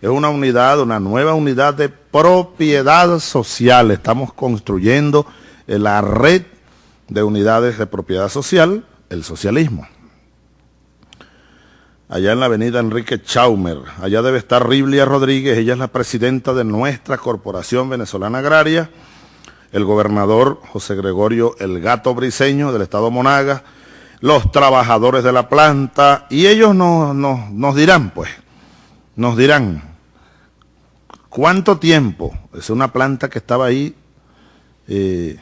es una unidad, una nueva unidad de propiedad social. Estamos construyendo la red de unidades de propiedad social, el socialismo. Allá en la avenida Enrique Chaumer, allá debe estar Riblia Rodríguez, ella es la presidenta de nuestra Corporación Venezolana Agraria, el gobernador José Gregorio El Gato Briseño del estado Monagas, los trabajadores de la planta, y ellos nos, nos dirán, pues, nos dirán, ¿cuánto tiempo? Es una planta que estaba ahí, eh,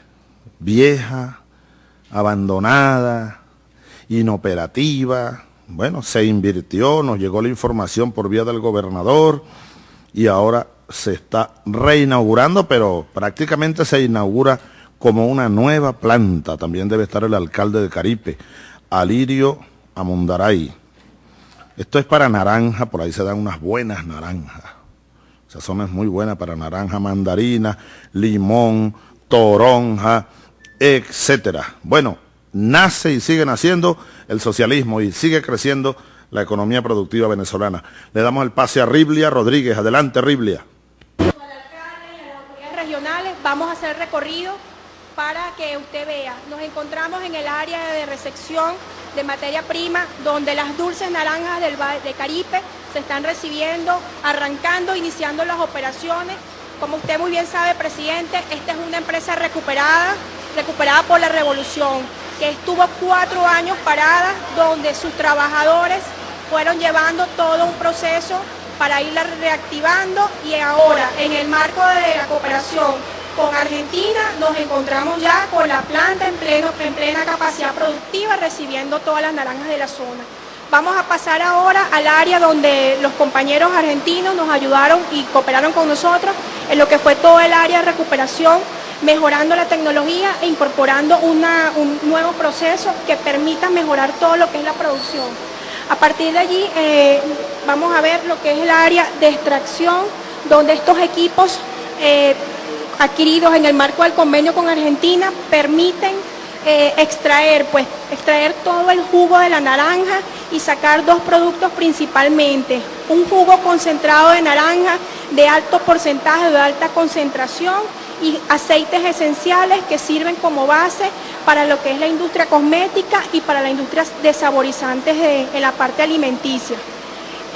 vieja, abandonada, inoperativa, bueno, se invirtió, nos llegó la información por vía del gobernador y ahora se está reinaugurando, pero prácticamente se inaugura como una nueva planta. También debe estar el alcalde de Caripe, Alirio Amundaray. Esto es para naranja, por ahí se dan unas buenas naranjas. Esa zona es muy buena para naranja, mandarina, limón, toronja, etcétera. Bueno, nace y sigue naciendo el socialismo y sigue creciendo la economía productiva venezolana. Le damos el pase a Riblia Rodríguez. Adelante, Riblia. vamos a hacer recorrido para que usted vea. Nos encontramos en el área de recepción de materia prima, donde las dulces naranjas del, de Caripe se están recibiendo, arrancando, iniciando las operaciones. Como usted muy bien sabe, presidente, esta es una empresa recuperada, recuperada por la revolución que estuvo cuatro años parada, donde sus trabajadores fueron llevando todo un proceso para irla reactivando y ahora en el marco de la cooperación con Argentina nos encontramos ya con la planta en, en plena capacidad productiva recibiendo todas las naranjas de la zona. Vamos a pasar ahora al área donde los compañeros argentinos nos ayudaron y cooperaron con nosotros en lo que fue todo el área de recuperación mejorando la tecnología e incorporando un nuevo proceso que permita mejorar todo lo que es la producción. A partir de allí eh, vamos a ver lo que es el área de extracción, donde estos equipos eh, adquiridos en el marco del convenio con Argentina permiten eh, extraer, pues, extraer todo el jugo de la naranja y sacar dos productos principalmente. Un jugo concentrado de naranja de alto porcentaje, de alta concentración y aceites esenciales que sirven como base para lo que es la industria cosmética y para la industria de saborizantes en la parte alimenticia.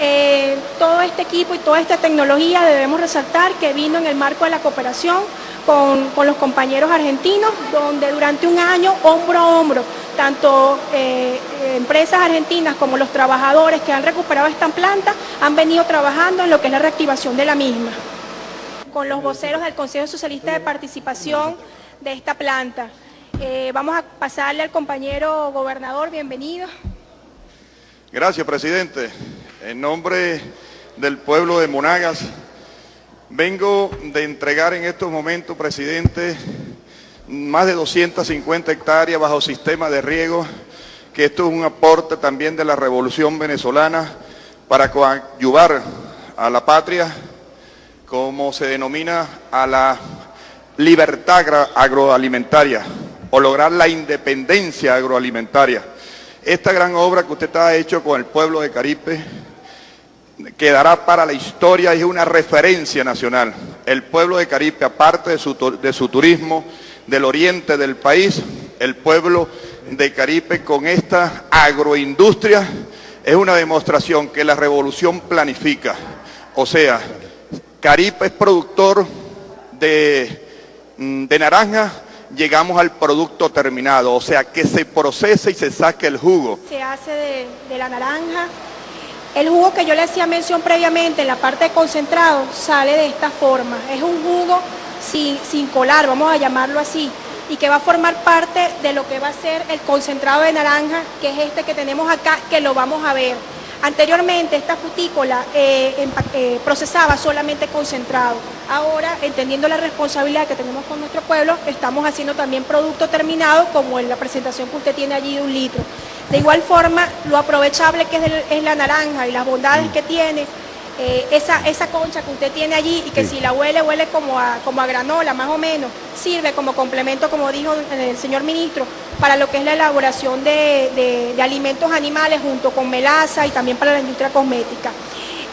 Eh, todo este equipo y toda esta tecnología debemos resaltar que vino en el marco de la cooperación con, los compañeros argentinos, donde durante un año, hombro a hombro, tanto eh, empresas argentinas como los trabajadores que han recuperado esta planta han venido trabajando en lo que es la reactivación de la misma con los voceros del Consejo Socialista de Participación de esta planta. Eh, vamos a pasarle al compañero gobernador, bienvenido. Gracias, presidente. En nombre del pueblo de Monagas, vengo de entregar en estos momentos, presidente, más de 250 hectáreas bajo sistema de riego, que esto es un aporte también de la revolución venezolana para coadyuvar a la patria como se denomina a la libertad agroalimentaria o lograr la independencia agroalimentaria. Esta gran obra que usted ha hecho con el pueblo de Caripe quedará para la historia y es una referencia nacional. El pueblo de Caripe, aparte de su, de su turismo del oriente del país, el pueblo de Caripe con esta agroindustria es una demostración que la revolución planifica. O sea, Caripe es productor mm, de, naranja, llegamos al producto terminado, o sea, que se procese y se saque el jugo. Se hace de, la naranja. El jugo que yo le hacía mención previamente, en la parte de concentrado, sale de esta forma. Es un jugo sin, sin colar, vamos a llamarlo así, y que va a formar parte de lo que va a ser el concentrado de naranja, que es este que tenemos acá, que lo vamos a ver. Anteriormente esta frutícola eh, eh, procesaba solamente concentrado. Ahora, entendiendo la responsabilidad que tenemos con nuestro pueblo, estamos haciendo también producto terminado, como en la presentación que usted tiene allí de un litro. De igual forma, lo aprovechable que es, la naranja y las bondades mm. que tiene, eh, esa, esa concha que usted tiene allí y que si la huele, huele como a, como a granola más o menos, sirve como complemento, como dijo el señor ministro, para lo que es la elaboración de, alimentos animales junto con melaza y también para la industria cosmética.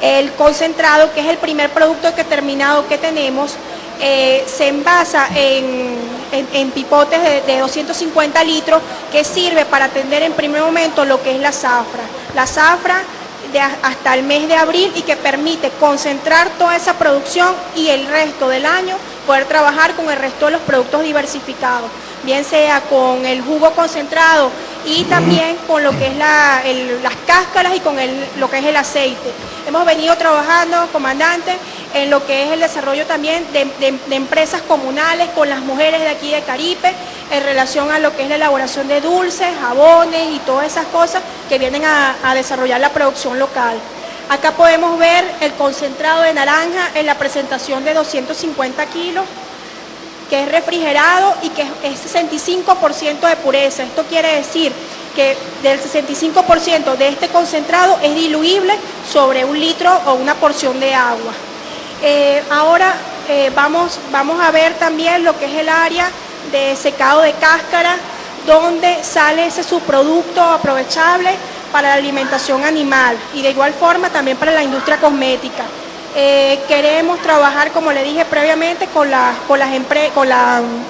El concentrado, que es el primer producto que terminado que tenemos, eh, se envasa en, pipotes de, 250 litros que sirve para atender en primer momento lo que es la zafra. La zafra de hasta el mes de abril y que permite concentrar toda esa producción y el resto del año poder trabajar con el resto de los productos diversificados, bien sea con el jugo concentrado y también con lo que es las cáscaras y con lo que es el aceite. Hemos venido trabajando, comandante, en lo que es el desarrollo también de, empresas comunales con las mujeres de aquí de Caripe, en relación a lo que es la elaboración de dulces, jabones y todas esas cosas que vienen a, desarrollar la producción local. Acá podemos ver el concentrado de naranja en la presentación de 250 kilos, que es refrigerado y que es 65% de pureza. Esto quiere decir que del 65% de este concentrado es diluible sobre un litro o una porción de agua. Eh, ahora eh, vamos, vamos a ver también lo que es el área de secado de cáscara, donde sale ese subproducto aprovechable para la alimentación animal y de igual forma también para la industria cosmética. Eh, queremos trabajar, como le dije previamente, con, con, las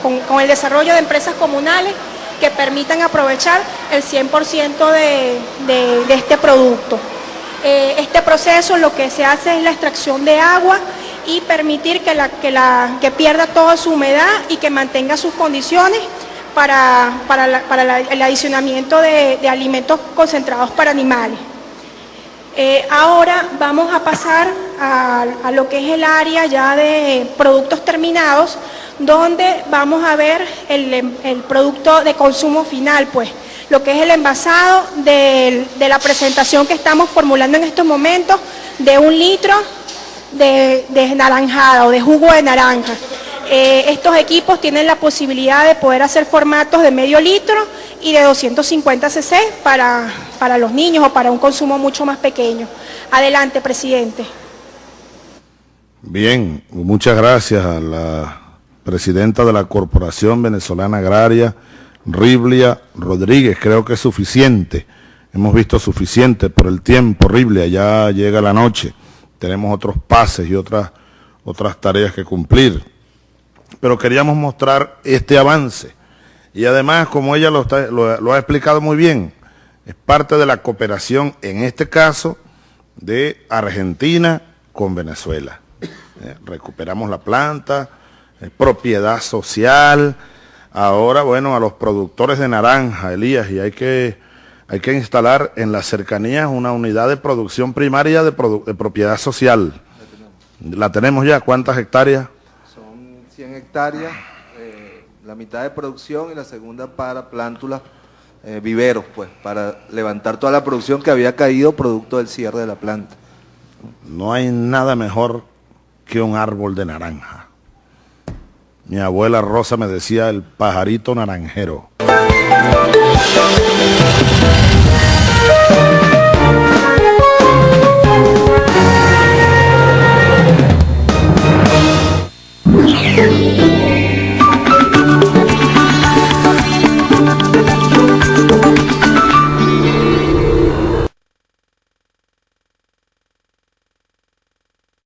con, el desarrollo de empresas comunales que permitan aprovechar el 100% de, de, este producto. este proceso lo que se hace es la extracción de agua y permitir que, la, que pierda toda su humedad y que mantenga sus condiciones para, el adicionamiento de, alimentos concentrados para animales. Eh, ahora vamos a pasar a, lo que es el área ya de productos terminados, donde vamos a ver el, producto de consumo final, pues lo que es el envasado de la presentación que estamos formulando en estos momentos de un litro de, naranjada o de jugo de naranja. Eh, estos equipos tienen la posibilidad de poder hacer formatos de medio litro y de 250 cc para, para los niños o para un consumo mucho más pequeño. Adelante, presidente. Bien, muchas gracias a la presidenta de la Corporación Venezolana Agraria, Riblia Rodríguez. Creo que es suficiente. Hemos visto suficiente por el tiempo, Riblia, ya llega la noche tenemos otros pases y otras, otras tareas que cumplir. Pero queríamos mostrar este avance. Y además, como ella lo, ha explicado muy bien, es parte de la cooperación, en este caso, de Argentina con Venezuela. Eh, recuperamos la planta, propiedad social. Ahora, bueno, a los productores de naranja, Elías, y hay que hay que instalar en las cercanías una unidad de producción primaria de, propiedad social. La tenemos. ya, ¿cuántas hectáreas? Son 100 hectáreas, eh, la mitad de producción y la segunda para plántulas, eh, viveros, pues, para levantar toda la producción que había caído producto del cierre de la planta. No hay nada mejor que un árbol de naranja. Mi abuela Rosa me decía el pajarito naranjero.